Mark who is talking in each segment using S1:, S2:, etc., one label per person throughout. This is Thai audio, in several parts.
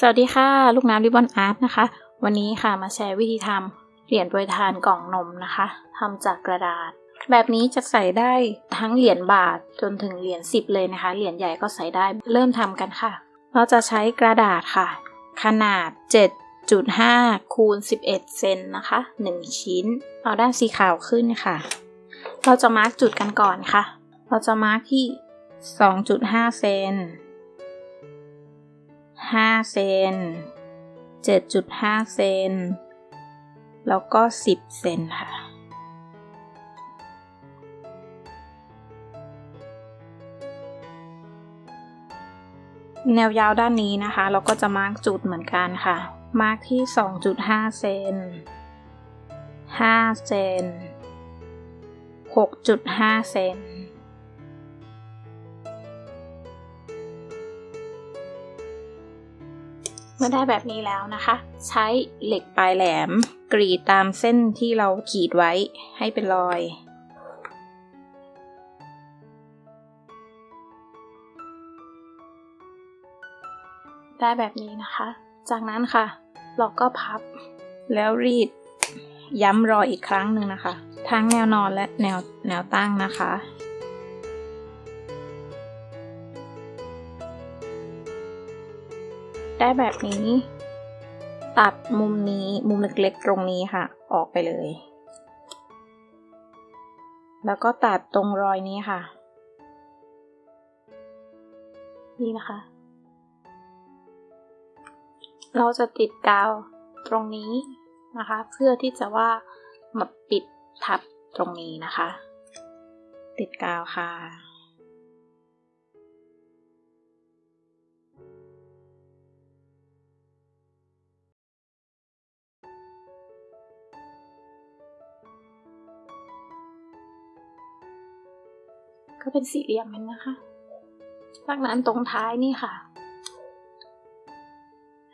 S1: สวัสดีค่ะ ลูกน้ำริบบอนอาร์ตนะคะ วันนี้ค่ะมาแชร์วิธีทำเหรียญโปรยทานกล่องนมนะคะทำจากกระดาษ แบบนี้จะใส่ได้ทั้งเหรียญบาทจนถึงเหรียญ10 เลยนะคะ เหรียญใหญ่ก็ใส่ได้เริ่มทำกันค่ะ เราจะใช้กระดาษค่ะ ขนาด 7.5คูณ11 เซนนะคะ 1 ชิ้น เอาด้านสีขาวขึ้นค่ะ เราจะมาร์กจุดกันก่อนค่ะ เราจะมาร์กที่ 2.5 เซน 5 เซน 7.5 เซน แล้วก็ 10 เซนค่ะ แนวยาวด้านนี้นะคะ เราก็จะมาร์กจุดเหมือนกันค่ะ มาร์กที่ 2.5 เซน 5 เซน 6.5 เซน เมื่อได้แบบนี้แล้วนะคะ ใช้เหล็กปลายแหลม กรีดตามเส้นที่เราขีดไว้ให้เป็นรอย ได้แบบนี้นะคะ จากนั้นค่ะ เราก็พับแล้วรีดย้ำรอยอีกครั้งหนึ่งนะคะ ทั้งแนวนอนและแนวแนวตั้งนะคะ ได้แบบนี้ ตัดมุมนี้มุมเล็กๆตรงนี้ค่ะ ออกไปเลย แล้วก็ตัดตรงรอยนี้ค่ะ นี่นะคะ เราจะติดกาวตรงนี้นะคะ เพื่อที่จะว่ามาปิดทับตรงนี้นะคะ ติดกาวค่ะ ก็เป็นสี่เหลี่ยมมันนะคะ จากนั้นตรงท้ายนี่ค่ะ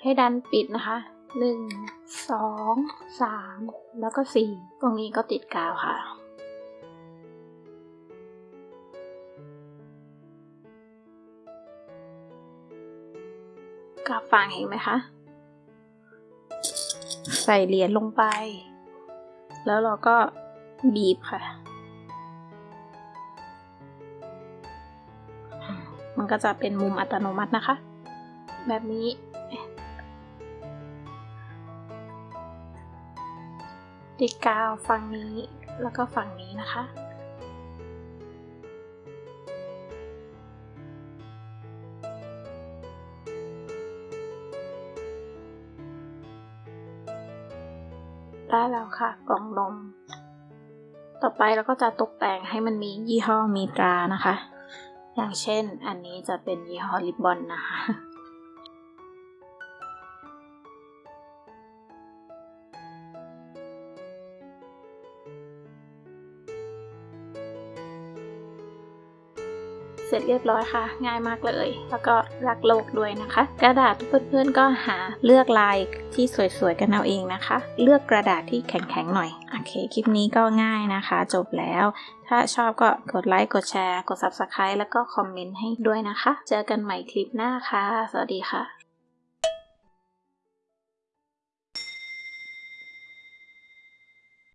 S1: ให้ดันปิดนะคะหนึ่งสองสามแล้วก็สี่ตรงนี้ก็ติดกาวค่ะ กาฟังเห็นไหมคะ ใส่เหรียญลงไป แล้วเราก็บีบค่ะ มันก็จะเป็นมุมอัตโนมัตินะคะ แบบนี้ ติดกาวฝั่งนี้แล้วก็ฝั่งนี้นะคะ ได้แล้วค่ะกล่องนม ต่อไปเราก็จะตกแต่งให้มันมียี่ห้อมีตรานะคะ อย่างเช่นอันนี้จะเป็นยี่ห้อลิบบอนนะคะ เสร็จเรียบร้อยค่ะ ง่ายมากเลย แล้วก็รักโลกด้วยนะคะ กระดาษเพื่อนๆก็หาเลือกลายที่สวยๆกันเอาเองนะคะ เลือกกระดาษที่แข็งๆหน่อยโอเคคลิปนี้ก็ง่ายนะคะ จบแล้ว ถ้าชอบก็กดไลค์กดแชร์ กด Subscribe แล้วก็คอมเมนต์ให้ด้วยนะคะ เจอกันใหม่คลิปหน้าค่ะ สวัสดีค่ะ